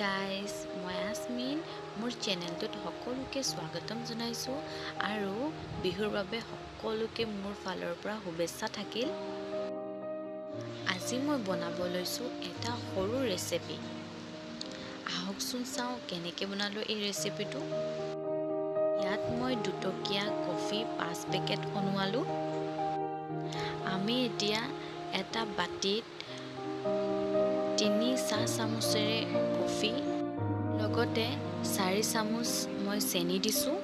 Guys মই আজমিন মোৰ চেনেলটোত সকলোকে স্বাগতম জনাইছোঁ আৰু বিহুৰ বাবে সকলোকে মোৰ ফালৰ পৰা শুভেচ্ছা থাকিল। আজি মই বনাব লৈছোঁ এটা সৰু ৰেচিপি আহকচোন চাওঁ কেনেকৈ বনালোঁ এই ৰেচিপিটো ইয়াত মই দুটকীয়া কফি পাঁচ পেকেট অনোৱালোঁ। আমি এতিয়া এটা বাতিত চামুচেৰে কফি লগতে চাৰি চামুচ মই চেনি দিছোঁ।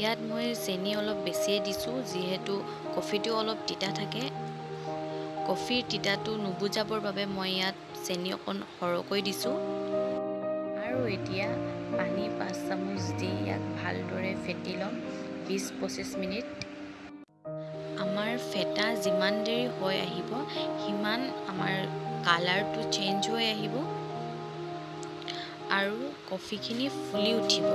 ইয়াত মই চেনি অলপ বেছিয়ে দিছোঁ যিহেতু কফিটো অলপ তিতা থাকে। কফিৰ তিতাটো নুবুজাবৰ বাবে মই ইয়াত চেনি অকণ সৰহকৈ দিছোঁ। আৰু এতিয়া পানী পাঁচ চামুচ দি ইয়াক ভালদৰে ফেটি ল'ম বিছ পঁচিছ মিনিট। আমাৰ ফেটা যিমান দেৰি হৈ আহিব সিমান আমাৰ কালাৰটো চেঞ্জ হৈ আহিব। আৰু কফিখিনি ফুলি উঠিব।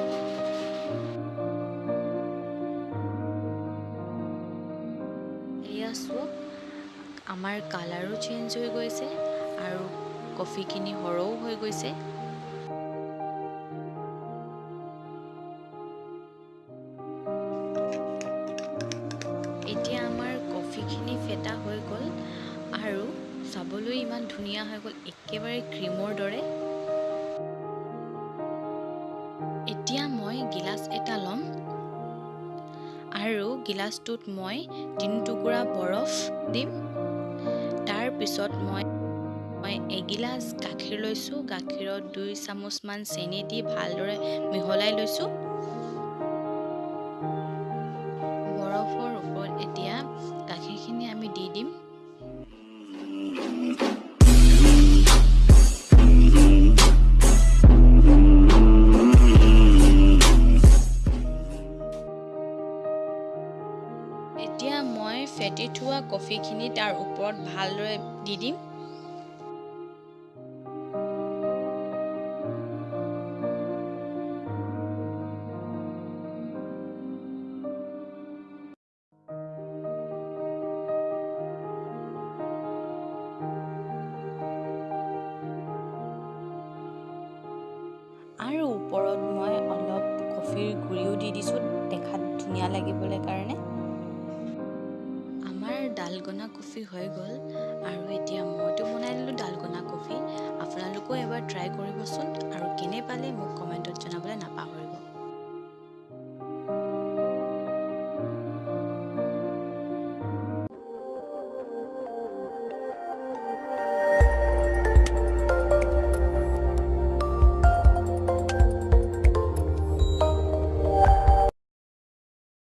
এয়া চাওক আমাৰ কালাৰো চেঞ্জ হৈ গৈছে আৰু কফিখিনি সৰহও হৈ গৈছে। এতিয়া আমাৰ কফিখিনি ফেটা হৈ গ'ল আৰু চাবলৈ ইমান ধুনীয়া হৈ গ'ল একেবাৰে ক্ৰীমৰ দৰে। এতিয়া মই গিলাচ এটা ল'ম আৰু গিলাচটোত মই তিনি টুকুৰা বৰফ দিম। তাৰপিছত মই মই এগিলাচ গাখীৰ লৈছোঁ গাখীৰত দুই চামুচমান চেনি দি ভালদৰে মিহলাই লৈছোঁ। মই ফেটি থোৱা কফিখিনি তাৰ ওপৰত ভালদৰে দি দিম। আৰু ওপৰত মই অলপ কফিৰ গুড়িও দি দিছোঁ দেখাত ধুনীয়া লাগিবলৈ কাৰণে। ডালগনা কফি হৈ গ'ল। আৰু এতিয়া মইতো বনাই দিলোঁ ডালগনা কফি। আপোনালোকেও এবাৰ ট্ৰাই কৰিবচোন। আৰু কেনে পালে মোক